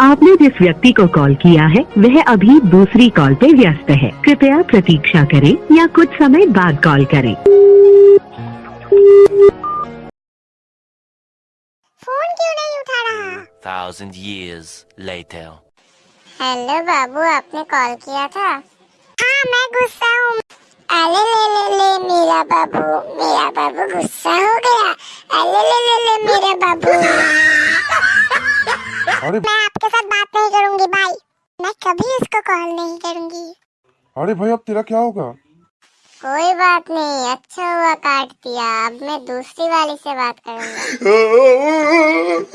आपने जिस व्यक्ति को कॉल किया है वह अभी दूसरी कॉल पे व्यस्त है। कृपया प्रतीक्षा करें या कुछ समय बाद कॉल करें। फ़ोन क्यों नहीं उठा रहा? Thousand years later. हेलो बाबू आपने कॉल किया था? हाँ मैं गुस्सा हूँ। अरे ले ले ले मेरा बाबू मेरा बाबू गुस्सा हो गया। अरे ले ले ले मेरा अरे मैं आपके साथ बात नहीं करूँगी भाई मैं कभी इसको कॉल नहीं करूँगी। अरे भाई अब तेरा क्या होगा? कोई बात नहीं अच्छा हुआ काट दिया। अब मैं दूसरी वाली से बात करूँगा।